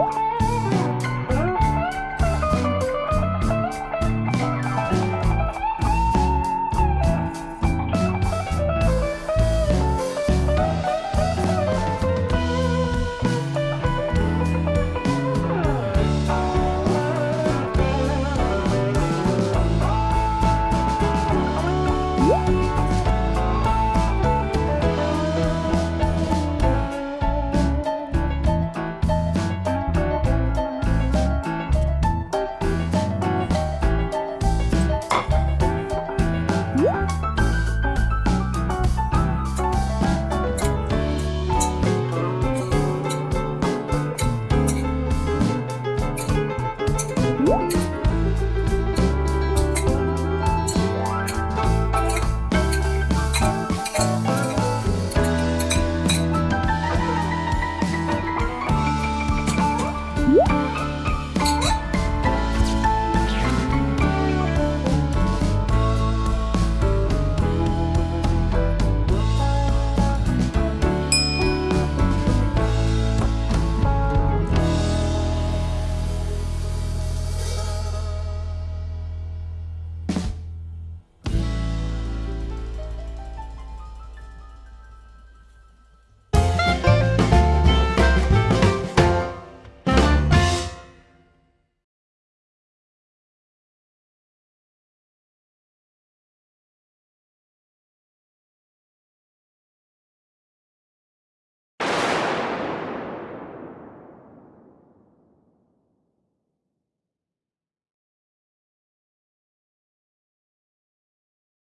요 음.